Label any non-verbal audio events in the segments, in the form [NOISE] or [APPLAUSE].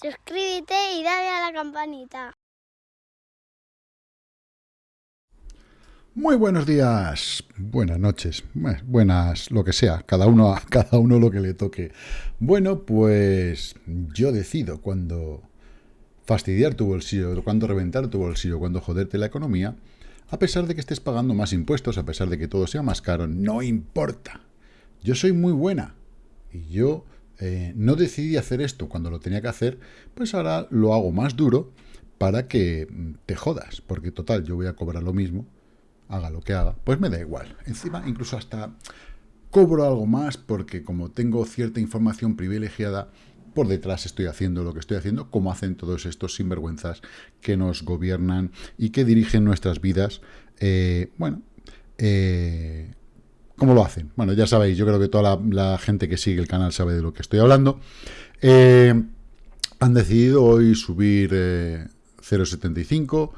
suscríbete y dale a la campanita. Muy buenos días, buenas noches, buenas, lo que sea, cada uno, [LAUGHS] cada uno lo que le toque. Bueno, pues yo decido cuando fastidiar tu bolsillo, cuando reventar tu bolsillo, cuando joderte la economía, a pesar de que estés pagando más impuestos, a pesar de que todo sea más caro, no importa. Yo soy muy buena y yo eh, no decidí hacer esto cuando lo tenía que hacer, pues ahora lo hago más duro para que mm, te jodas, porque total, yo voy a cobrar lo mismo haga lo que haga, pues me da igual. Encima, incluso hasta cobro algo más porque como tengo cierta información privilegiada, por detrás estoy haciendo lo que estoy haciendo, como hacen todos estos sinvergüenzas que nos gobiernan y que dirigen nuestras vidas. Eh, bueno, eh, ¿cómo lo hacen? Bueno, ya sabéis, yo creo que toda la, gente que sigue el canal sabe de lo que estoy hablando. Eh, han decidido hoy subir 0,75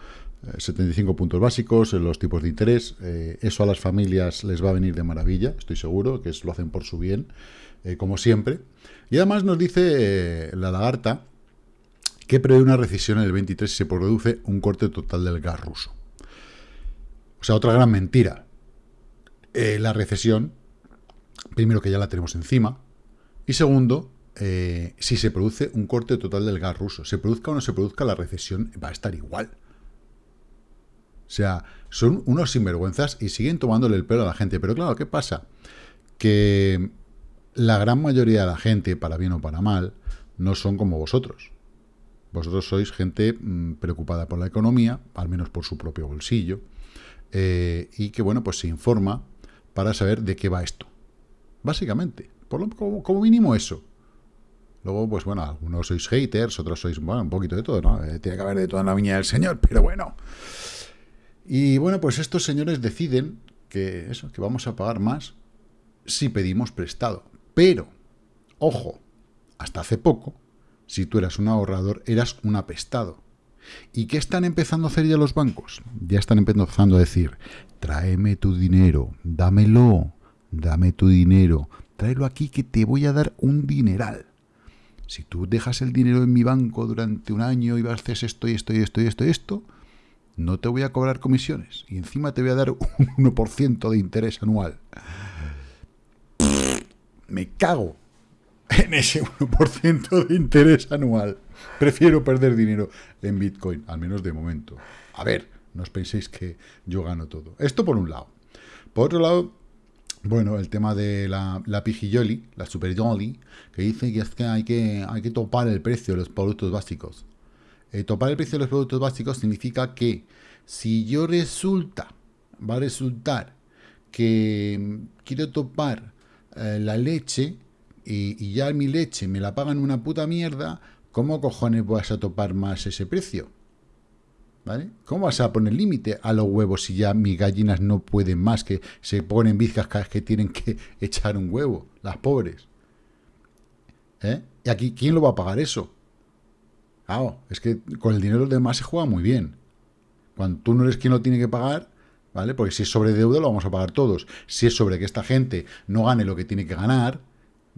75 puntos básicos, en los tipos de interés. Eh, eso a las familias les va a venir de maravilla, estoy seguro, que lo hacen por su bien, eh, como siempre. Y además nos dice eh, la lagarta que prevé una recesión en el 23 si se produce un corte total del gas ruso. O sea, otra gran mentira. La recesión, primero que ya la tenemos encima, y segundo, si se produce un corte total del gas ruso. Se produzca o no se produzca, la recesión va a estar igual. O sea, son unos sinvergüenzas y siguen tomándole el pelo a la gente. Pero claro, ¿qué pasa? Que la gran mayoría de la gente, para bien o para mal, no son como vosotros. Vosotros sois gente mm, preocupada por la economía, al menos por su propio bolsillo, eh, y que, bueno, pues se informa para saber de qué va esto. Básicamente, por lo, como, mínimo eso. Luego, pues bueno, algunos sois haters, otros sois, bueno, un poquito de todo, ¿no? Eh, tiene que haber de toda la viña del Señor, [LAUGHS] pero bueno. Y bueno, pues estos señores deciden que eso, que vamos a pagar más si pedimos prestado. Pero, ojo, hasta hace poco, si tú eras un ahorrador, eras un apestado. ¿Y qué están empezando a hacer ya los bancos? Ya están empezando a decir, tráeme tu dinero, dámelo, dame tu dinero, tráelo aquí que te voy a dar un dineral. Si tú dejas el dinero en mi banco durante un año y vas a hacer esto y esto y esto y esto y esto, no te voy a cobrar comisiones y encima te voy a dar [LAUGHS] un 1% de interés anual. Me cago en ese 1% de interés anual. [LAUGHS] Prefiero perder dinero en Bitcoin, al menos de momento. A ver, no os penséis que yo gano todo. Esto por un lado. Por otro lado, bueno, el tema de la, la pijilloli, la super que dice que es que hay, que hay que topar el precio de los productos básicos. Eh, topar el precio de los productos básicos significa que si yo resulta, va a resultar que quiero topar eh, la leche y, ya mi leche me la pagan una puta mierda, ¿cómo cojones vas a topar más ese precio? ¿Vale? ¿Cómo vas a poner límite a los huevos si ya mis gallinas no pueden más, que se ponen bizcas cada vez que tienen que [LAUGHS] echar un huevo, las pobres? ¿Eh? ¿Y aquí quién lo va a pagar eso? es que con el dinero de demás se juega muy bien. Cuando tú no eres quien lo tiene que pagar, ¿vale? Porque si es sobre deuda lo vamos a pagar todos. Si es sobre que esta gente no gane lo que tiene que ganar,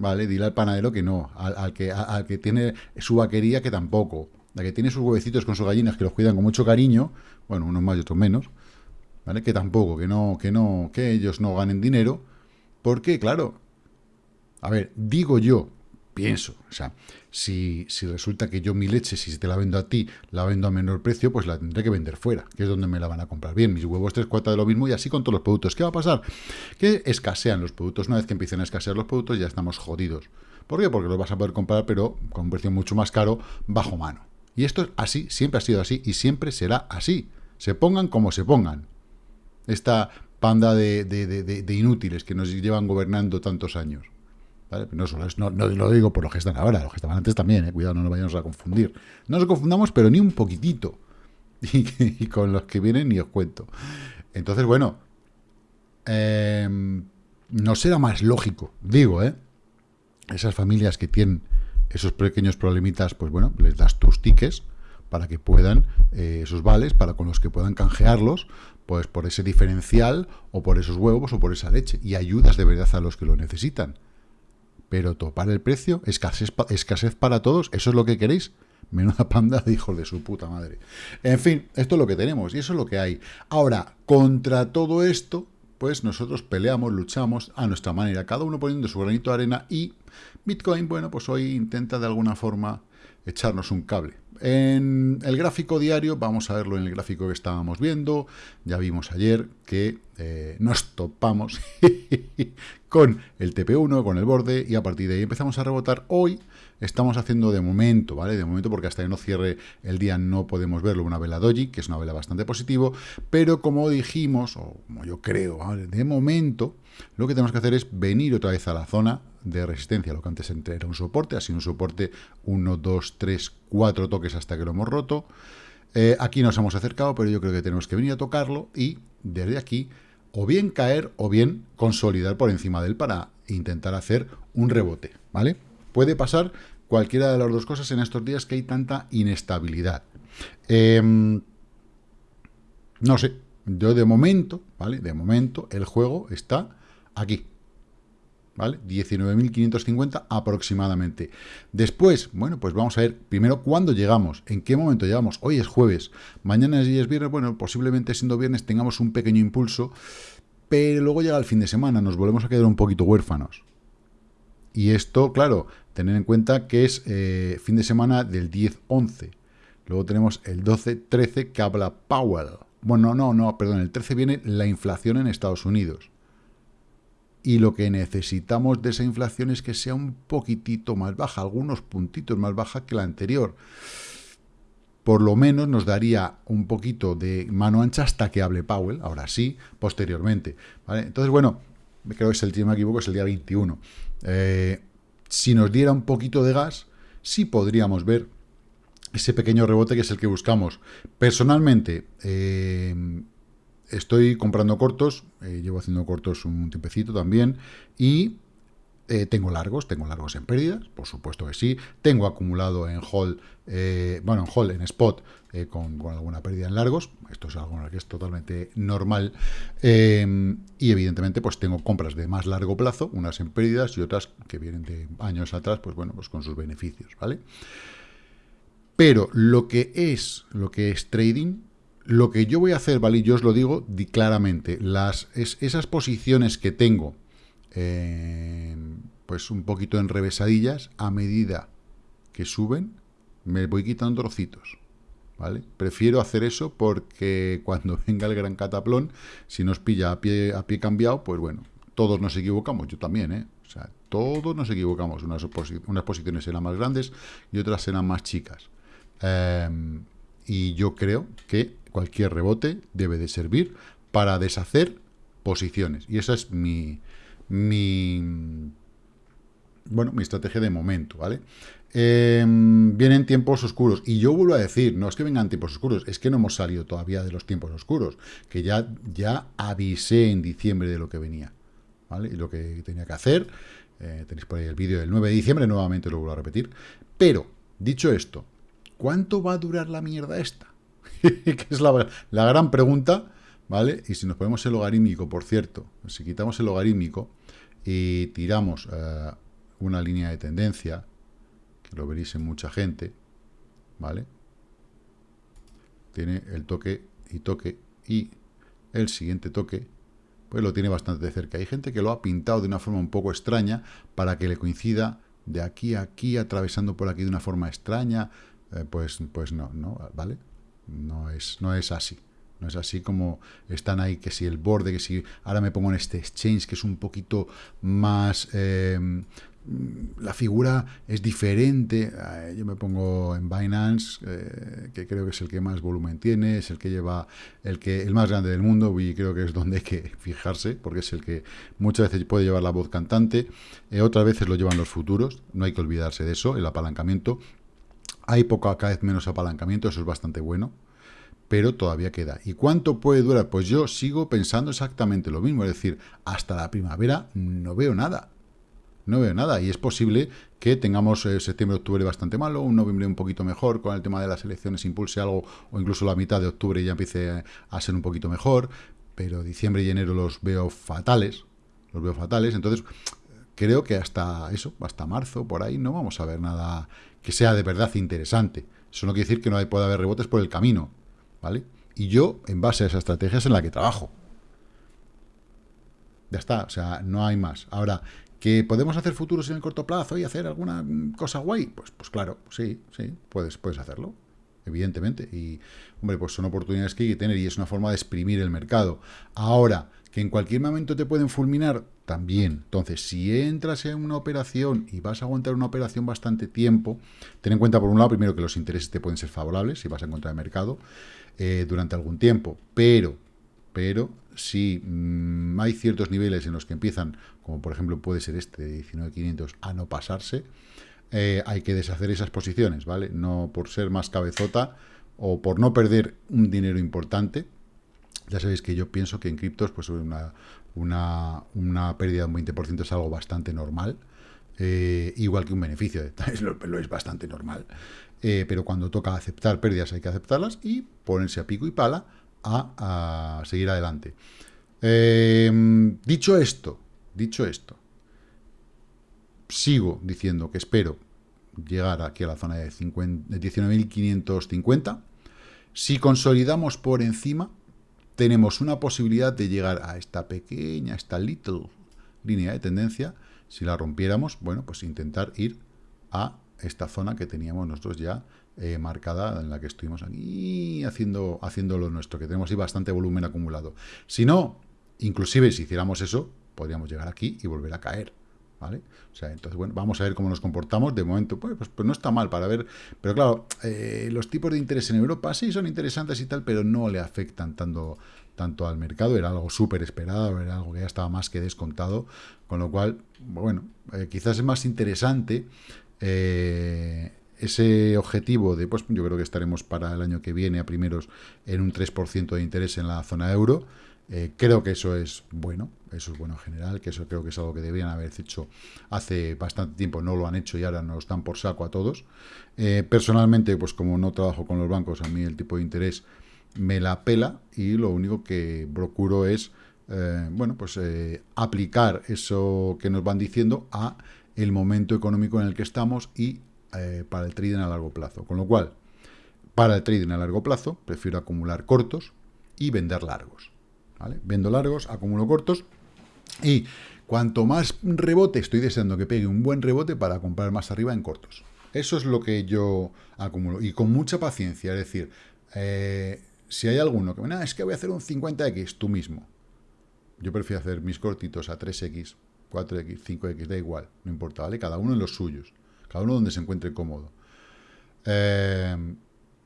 ¿vale? Dile al panadero que no. Al, que, al que tiene su vaquería que tampoco. La que tiene sus huevecitos con sus gallinas que los cuidan con mucho cariño, bueno, unos más y otros menos, ¿vale? Que tampoco, que no, que no, que ellos no ganen dinero. Porque, claro, a ver, digo yo, pienso. O sea, si, si, resulta que yo mi leche, si te la vendo a ti, la vendo a menor precio, pues la tendré que vender fuera, que es donde me la van a comprar bien. Mis huevos tres cuartas de lo mismo y así con todos los productos. ¿Qué va a pasar? Que escasean los productos. Una vez que empiecen a escasear los productos, ya estamos jodidos. ¿Por qué? Porque los vas a poder comprar, pero con un precio mucho más caro, bajo mano. Y esto es así, siempre ha sido así y siempre será así. Se pongan como se pongan. Esta panda de, de inútiles que nos llevan gobernando tantos años. No, solo no, lo digo por los que están ahora, los que estaban antes también, eh, cuidado, no nos vayamos a confundir. No nos confundamos, pero ni un poquitito. [LAUGHS] Y, con los que vienen ni os cuento. Entonces, bueno, em, no será más lógico, digo, ¿eh? Esas familias que tienen esos pequeños problemitas, pues bueno, les das tus tickets para que puedan, eh, esos vales, para con los que puedan canjearlos, pues por ese diferencial, o por esos huevos, o por esa leche. Y ayudas de verdad a los que lo necesitan. Pero topar el precio, escasez, escasez para todos, ¿eso es lo que queréis? Menuda panda de hijos de su puta madre. En fin, esto es lo que tenemos y eso es lo que hay. Ahora, contra todo esto, pues nosotros peleamos, luchamos a nuestra manera, cada uno poniendo su granito de arena y Bitcoin, bueno, pues hoy intenta de alguna forma echarnos un cable. En el gráfico diario, vamos a verlo en el gráfico que estábamos viendo, ya vimos ayer que eh, nos topamos [LAUGHS] con el TP1, con el borde, y a partir de ahí empezamos a rebotar. Hoy estamos haciendo de momento, ¿vale? De momento, porque hasta que no cierre el día no podemos verlo, una vela doji, que es una vela bastante positivo, pero como dijimos, o como yo creo, de momento, lo que tenemos que hacer es venir otra vez a la zona de resistencia, lo que antes era un soporte, así un soporte 1, 2, 3, 4 toques hasta que lo hemos roto. Eh, aquí nos hemos acercado, pero yo creo que tenemos que venir a tocarlo y desde aquí o bien caer o bien consolidar por encima de él para intentar hacer un rebote, ¿vale? Puede pasar cualquiera de las dos cosas en estos días que hay tanta inestabilidad. Em, no sé, yo de momento, ¿vale? De momento el juego está aquí, ¿vale? 19.550 aproximadamente. Después, bueno, pues vamos a ver primero cuándo llegamos, en qué momento llegamos. Hoy es jueves, mañana es viernes, bueno, posiblemente siendo viernes tengamos un pequeño impulso, pero luego llega el fin de semana, nos volvemos a quedar un poquito huérfanos. Y esto, claro, tener en cuenta que es eh, fin de semana del 10-11. Luego tenemos el 12-13 que habla Powell. Bueno, no, no, perdón, el 13 viene la inflación en Estados Unidos y lo que necesitamos de esa inflación es que sea un poquitito más baja, algunos puntitos más baja que la anterior. Por lo menos nos daría un poquito de mano ancha hasta que hable Powell, ahora sí, posteriormente. Entonces, bueno, creo que es el, si me equivoco, es el día 21. Eh, si nos diera un poquito de gas, sí podríamos ver ese pequeño rebote que es el que buscamos. Personalmente, eh, estoy comprando cortos, eh, llevo haciendo cortos un tiempecito también, y eh, tengo largos, tengo largos en pérdidas, por supuesto que sí, tengo acumulado en hold, eh, bueno, en hold, en spot, con, alguna pérdida en largos, esto es algo que es totalmente normal, y evidentemente pues tengo compras de más largo plazo, unas en pérdidas y otras que vienen de años atrás, pues bueno, pues con sus beneficios, ¿vale? Pero lo que es, lo que es trading, lo que yo voy a hacer, ¿vale? yo os lo digo claramente, las, esas posiciones que tengo, pues un poquito en revesadillas, a medida que suben, me voy quitando trocitos, ¿vale? Prefiero hacer eso porque cuando [LAUGHS] venga el gran cataplón, si nos pilla a pie, a pie cambiado, pues bueno, todos nos equivocamos, yo también, ¿eh? O sea, todos nos equivocamos, unas, unas posiciones serán más grandes y otras serán más chicas. Em, y yo creo que cualquier rebote debe de servir para deshacer posiciones. Y esa es mi, mi bueno, mi estrategia de momento, ¿vale? Em, vienen tiempos oscuros. Y yo vuelvo a decir, no es que vengan tiempos oscuros, es que no hemos salido todavía de los tiempos oscuros, que ya, ya avisé en diciembre de lo que venía, ¿vale? Y lo que tenía que hacer. Eh, tenéis por ahí el vídeo del 9 de diciembre, nuevamente lo vuelvo a repetir. Pero, dicho esto, ¿cuánto va a durar la mierda esta? [LAUGHS] que es la, gran pregunta, ¿vale? Y si nos ponemos el logarítmico, por cierto, si quitamos el logarítmico y tiramos eh, una línea de tendencia, que lo veréis en mucha gente, ¿vale? Tiene el toque y toque y el siguiente toque, pues lo tiene bastante de cerca. Hay gente que lo ha pintado de una forma un poco extraña para que le coincida de aquí a aquí, atravesando por aquí de una forma extraña, eh, pues, pues no, no, ¿vale? No es, no es así. No es así como están ahí, que si el borde, que si ahora me pongo en este exchange, que es un poquito más... Em, la figura es diferente. Yo me pongo en Binance, eh, que creo que es el que más volumen tiene, es el que lleva el que el más grande del mundo y creo que es donde hay que fijarse, porque es el que muchas veces puede llevar la voz cantante, eh, otras veces lo llevan los futuros, no hay que olvidarse de eso, el apalancamiento. Hay poco, cada vez menos apalancamiento, eso es bastante bueno, pero todavía queda. ¿Y cuánto puede durar? Pues yo sigo pensando exactamente lo mismo, es decir, hasta la primavera no veo nada. No veo nada y es posible que tengamos eh, septiembre-octubre bastante malo, un noviembre un poquito mejor, con el tema de las elecciones impulse algo, o incluso la mitad de octubre ya empiece a ser un poquito mejor, pero diciembre y enero los veo fatales, los veo fatales, entonces creo que hasta eso, hasta marzo, por ahí, no vamos a ver nada que sea de verdad interesante. Eso no quiere decir que no pueda haber rebotes por el camino, ¿vale? Y yo, en base a esa estrategia, es en la que trabajo. Ya está, o sea, no hay más. Ahora, ¿que podemos hacer futuros en el corto plazo y hacer alguna cosa guay? Pues, pues claro, sí, sí, puedes, puedes hacerlo, evidentemente. Y, hombre, pues son oportunidades que hay que tener y es una forma de exprimir el mercado. Ahora, que en cualquier momento te pueden fulminar, también. Entonces, si entras en una operación y vas a aguantar una operación bastante tiempo, ten en cuenta, por un lado, primero que los intereses te pueden ser favorables si vas a encontrar el mercado eh, durante algún tiempo, pero, pero si mm, hay ciertos niveles en los que empiezan, como por ejemplo puede ser este de 19.500, a no pasarse, eh, hay que deshacer esas posiciones, ¿vale? No por ser más cabezota o por no perder un dinero importante, ya sabéis que yo pienso que en criptos pues una, una, una pérdida de un 20% es algo bastante normal, eh, igual que un beneficio, [LAUGHS] lo, lo es bastante normal. Eh, pero cuando toca aceptar pérdidas hay que aceptarlas y ponerse a pico y pala a, seguir adelante. Em, dicho esto, dicho esto, sigo diciendo que espero llegar aquí a la zona de, de 19.550. Si consolidamos por encima, tenemos una posibilidad de llegar a esta pequeña, esta little línea de tendencia. Si la rompiéramos, bueno, pues intentar ir a esta zona que teníamos nosotros ya eh, marcada, en la que estuvimos aquí haciendo, haciendo lo nuestro, que tenemos ahí bastante volumen acumulado. Si no, inclusive si hiciéramos eso, podríamos llegar aquí y volver a caer. ¿Vale? O sea, entonces, bueno, vamos a ver cómo nos comportamos. De momento, pues, pues, pues no está mal para ver. Pero claro, eh, los tipos de interés en Europa sí son interesantes y tal, pero no le afectan tanto, tanto al mercado. Era algo súper esperado, era algo que ya estaba más que descontado. Con lo cual, bueno, eh, quizás es más interesante eh, ese objetivo de, pues yo creo que estaremos para el año que viene a primeros en un 3% de interés en la zona euro. Eh, creo que eso es bueno, eso es bueno en general, que eso creo que es algo que deberían haber hecho hace bastante tiempo, no lo han hecho y ahora nos están por saco a todos. Eh, personalmente, pues como no trabajo con los bancos, a mí el tipo de interés me la pela y lo único que procuro es, eh, bueno, pues aplicar eso que nos van diciendo a el momento económico en el que estamos y para el trading a largo plazo. Con lo cual, para el trading a largo plazo, prefiero acumular cortos y vender largos. Vendo largos, acumulo cortos y cuanto más rebote, estoy deseando que pegue un buen rebote para comprar más arriba en cortos. Eso es lo que yo acumulo y con mucha paciencia, es decir, eh, si hay alguno que me es que voy a hacer un 50x tú mismo. Yo prefiero hacer mis cortitos a 3x, 4x, 5x, da igual, no importa, ¿vale? Cada uno en los suyos, cada uno donde se encuentre cómodo. Eh,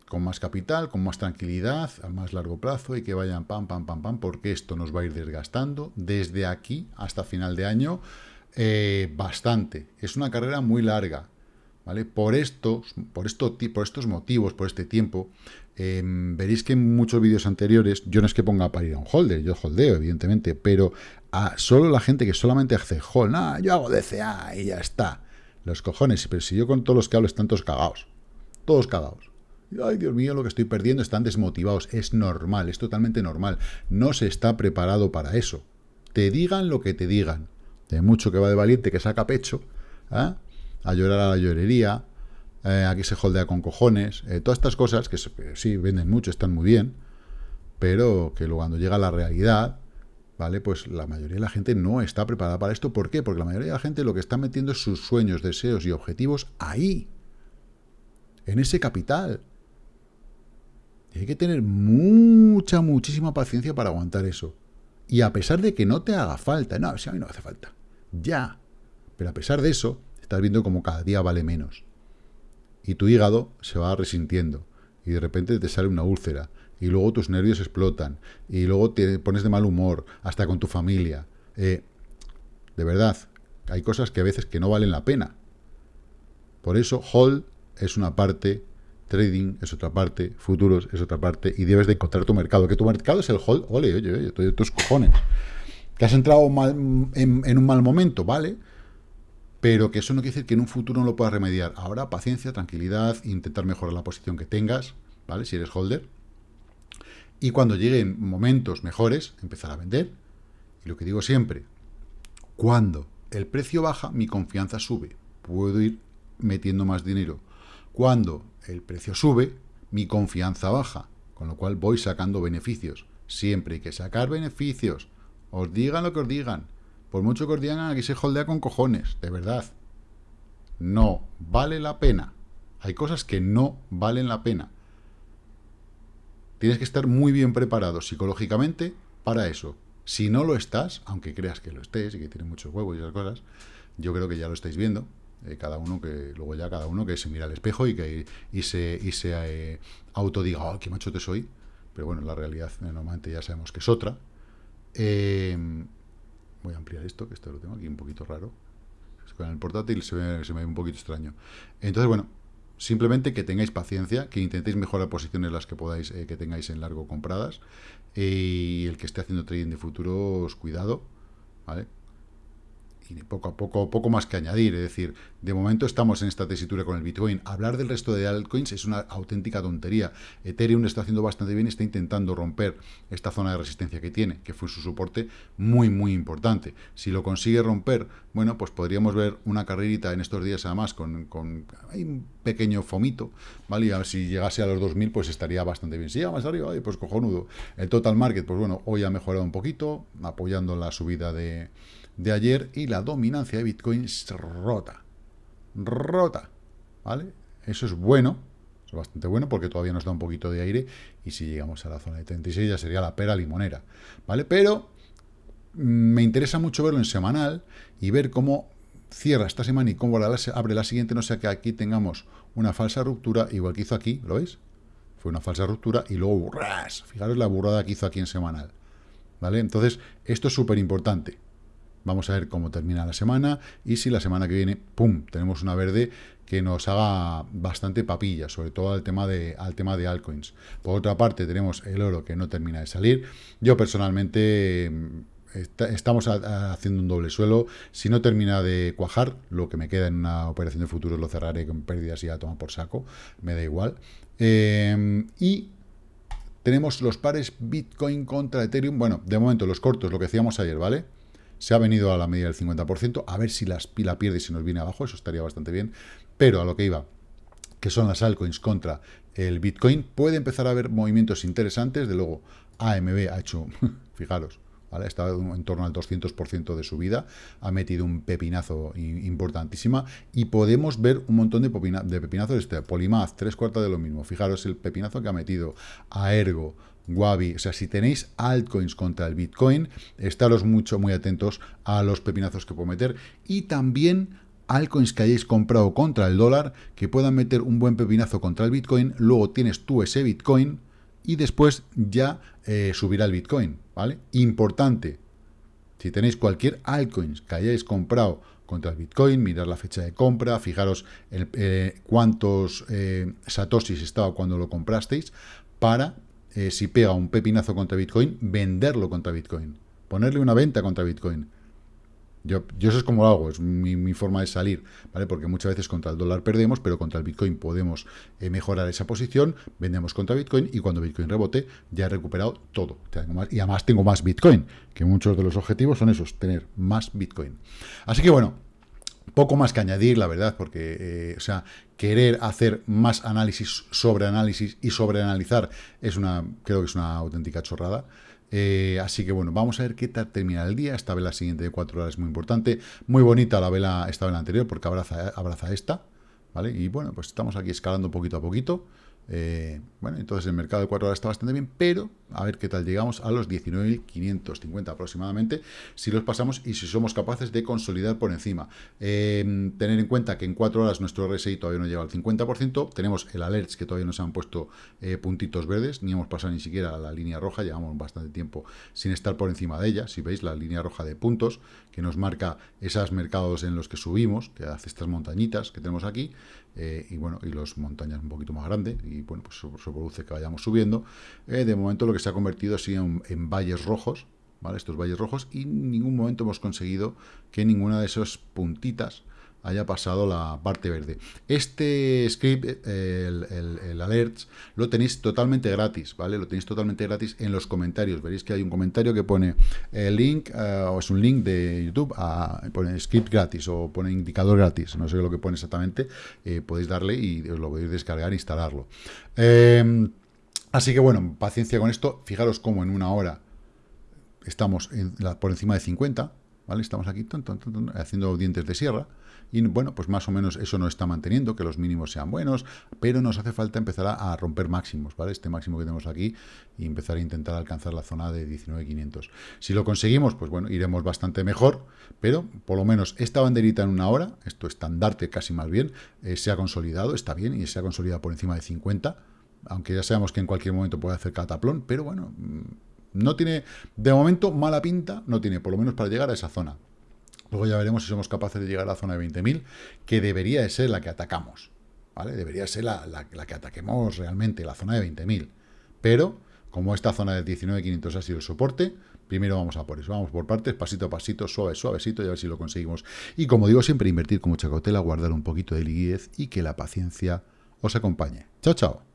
con más capital, con más tranquilidad, a más largo plazo y que vayan pam, pam, pam, pam, porque esto nos va a ir desgastando desde aquí hasta final de año eh, bastante. Es una carrera muy larga, ¿vale? Por estos, por, esto, por estos motivos, por este tiempo, em, veréis que en muchos vídeos anteriores, yo no es que ponga para ir a un holder, yo holdeo, evidentemente, pero a solo la gente que solamente hace hold, yo hago DCA y ya está. Los cojones, pero si yo con todos los que hablo están todos cagados. Todos cagados. Ay, Dios mío, lo que estoy perdiendo, están desmotivados. Es normal, es totalmente normal. No se está preparado para eso. Te digan lo que te digan. De mucho que va de valiente que saca pecho, ¿eh? A llorar a la llorería, eh, aquí se holdea con cojones, eh, todas estas cosas que sí venden mucho, están muy bien, pero que luego cuando llega la realidad, ¿vale? Pues la mayoría de la gente no está preparada para esto. ¿Por qué? Porque la mayoría de la gente lo que está metiendo es sus sueños, deseos y objetivos ahí, en ese capital hay que tener mucha, muchísima paciencia para aguantar eso. Y a pesar de que no te haga falta, no, si a mí no hace falta, ya. Pero a pesar de eso, estás viendo como cada día vale menos. Y tu hígado se va resintiendo. Y de repente te sale una úlcera. Y luego tus nervios explotan. Y luego te pones de mal humor, hasta con tu familia. Eh, de verdad, hay cosas que a veces que no valen la pena. Por eso, Hold es una parte trading es otra parte, futuros es otra parte, y debes de encontrar tu mercado. Que tu mercado es el hold, ole, oye, oye, tus cojones. Que has entrado en, un mal momento, ¿vale? Pero que eso no quiere decir que en un futuro no lo puedas remediar. Ahora, paciencia, tranquilidad, intentar mejorar la posición que tengas, ¿vale? Si eres holder. Y cuando lleguen momentos mejores, empezar a vender. Y lo que digo siempre, cuando el precio baja, mi confianza sube. Puedo ir metiendo más dinero Cuando el precio sube, mi confianza baja, con lo cual voy sacando beneficios. Siempre hay que sacar beneficios. Os digan lo que os digan. Por mucho que os digan, aquí se holdea con cojones, de verdad. No vale la pena. Hay cosas que no valen la pena. Tienes que estar muy bien preparado psicológicamente para eso. Si no lo estás, aunque creas que lo estés y que tiene muchos huevos y esas cosas, yo creo que ya lo estáis viendo. Eh, cada uno que, luego ya cada uno que se mira al espejo y que y se, y se eh, autodiga, oh, qué macho te soy. Pero bueno, la realidad eh, normalmente ya sabemos que es otra. Voy a ampliar esto, que esto lo tengo aquí un poquito raro. Con el portátil se me, ve un poquito extraño. Entonces, bueno, Simplemente que tengáis paciencia, que intentéis mejorar posiciones las que podáis, eh, que tengáis en largo compradas. y el que esté haciendo trading de futuros, cuidado, ¿vale? Y poco a poco, poco más que añadir. Es decir, de momento estamos en esta tesitura con el Bitcoin. Hablar del resto de altcoins es una auténtica tontería. Ethereum está haciendo bastante bien, está intentando romper esta zona de resistencia que tiene, que fue su soporte muy, muy importante. Si lo consigue romper, bueno, pues podríamos ver una carrerita en estos días además con, con un pequeño fomito, ¿vale? Y si llegase a los 2000, pues estaría bastante bien. Si llega más arriba, pues cojonudo. El total market, pues bueno, hoy ha mejorado un poquito, apoyando la subida de de ayer y la dominancia de Bitcoin rota. Rota. ¿Vale? Eso es bueno. Es bastante bueno porque todavía nos da un poquito de aire y si llegamos a la zona de 36 ya sería la pera limonera. ¿Vale? Pero mm, me interesa mucho verlo en semanal y ver cómo cierra esta semana y cómo abre la siguiente, no sea que aquí tengamos una falsa ruptura, igual que hizo aquí, ¿lo veis? Fue una falsa ruptura y luego burras. Fijaros la burrada que hizo aquí en semanal. ¿Vale? Entonces, esto es súper importante. Vamos a ver cómo termina la semana y si la semana que viene, ¡pum!, tenemos una verde que nos haga bastante papilla, sobre todo al tema de, al tema de altcoins. Por otra parte, tenemos el oro que no termina de salir. Yo personalmente mm, estamos haciendo un doble suelo. Si no termina de cuajar, lo que me queda en una operación de futuro lo cerraré con pérdidas y ya toma por saco. Me da igual. Em, y tenemos los pares Bitcoin contra Ethereum. Bueno, de momento los cortos, lo que decíamos ayer, ¿vale? Se ha venido a la medida del 50%, a ver si la pila pierde y se nos viene abajo, eso estaría bastante bien. Pero a lo que iba, que son las altcoins contra el Bitcoin, puede empezar a haber movimientos interesantes. De luego, AMB ha hecho, [LAUGHS] fijaros, ¿vale? está en torno al 200% de subida, ha metido un pepinazo importantísima y podemos ver un montón de, de pepinazos. Este, Polymath, tres cuartas de lo mismo. Fijaros el pepinazo que ha metido a Ergo, Wabi. O sea, si tenéis altcoins contra el Bitcoin, estaros mucho, muy atentos a los pepinazos que puedo meter. Y también altcoins que hayáis comprado contra el dólar, que puedan meter un buen pepinazo contra el Bitcoin. Luego tienes tú ese Bitcoin y después ya eh, subirá el Bitcoin, ¿vale? Importante, si tenéis cualquier altcoins que hayáis comprado contra el Bitcoin, mirar la fecha de compra, fijaros eh, cuántos eh, satoshis estaba cuando lo comprasteis, para eh, si pega un pepinazo contra Bitcoin, venderlo contra Bitcoin. Ponerle una venta contra Bitcoin. Yo, eso es como lo hago, es mi, forma de salir, ¿vale? Porque muchas veces contra el dólar perdemos, pero contra el Bitcoin podemos eh, mejorar esa posición, vendemos contra Bitcoin y cuando Bitcoin rebote ya he recuperado todo. y además tengo más Bitcoin, que muchos de los objetivos son esos, tener más Bitcoin. Así que bueno, poco más que añadir, la verdad, porque, eh, o sea, querer hacer más análisis sobre análisis y sobre analizar es una, creo que es una auténtica chorrada. Eh, así que bueno, vamos a ver qué tal termina el día. Esta vela siguiente de 4 horas es muy importante. Muy bonita la vela, esta vela anterior, porque abraza, abraza esta. ¿Vale? Y bueno, pues estamos aquí escalando poquito a poquito. Eh, bueno, entonces el mercado de 4 horas está bastante bien, pero a ver qué tal llegamos a los 19.550 aproximadamente, si los pasamos y si somos capaces de consolidar por encima. Eh, tener en cuenta que en 4 horas nuestro RSI todavía no llega al 50%, tenemos el alerts que todavía no se han puesto eh, puntitos verdes, ni hemos pasado ni siquiera a la línea roja, llevamos bastante tiempo sin estar por encima de ella, si veis la línea roja de puntos, que nos marca esos mercados en los que subimos, que hace estas montañitas que tenemos aquí, y bueno, y las montañas un poquito más grandes, bueno, pues eso, produce que vayamos subiendo. Eh, de momento lo que se ha convertido así en, en, valles rojos, ¿vale? Estos valles rojos, y en ningún momento hemos conseguido que ninguna de esas puntitas haya pasado la parte verde. Este script, el, el, alerts, lo tenéis totalmente gratis, ¿vale? Lo tenéis totalmente gratis en los comentarios. Veréis que hay un comentario que pone el link, eh, o es un link de YouTube, a, pone script gratis o pone indicador gratis, no sé lo que pone exactamente, eh, podéis darle y os lo podéis descargar e instalarlo. Em, así que bueno, paciencia con esto. Fijaros cómo en una hora estamos por encima de 50, ¿vale? Estamos aquí haciendo dientes de sierra. Y bueno, pues más o menos eso no está manteniendo, que los mínimos sean buenos, pero nos hace falta empezar a, romper máximos, ¿vale? Este máximo que tenemos aquí y empezar a intentar alcanzar la zona de 19.500. Si lo conseguimos, pues bueno, iremos bastante mejor, pero por lo menos esta banderita en una hora, esto estandarte casi más bien, eh, se ha consolidado, está bien, y se ha consolidado por encima de 50, aunque ya sabemos que en cualquier momento puede hacer cataplón, pero bueno, mm, no tiene, de momento, mala pinta, no tiene, por lo menos para llegar a esa zona. Luego ya veremos si somos capaces de llegar a la zona de 20.000, que debería de ser la que atacamos, ¿vale? Debería ser la, la que ataquemos realmente, la zona de 20.000. Pero, como esta zona de 19.500 ha sido el soporte, primero vamos a por eso, vamos por partes, pasito a pasito, suave, suavecito, y a ver si lo conseguimos. Y como digo, siempre invertir con mucha cautela, guardar un poquito de liquidez y que la paciencia os acompañe. Chao, chao.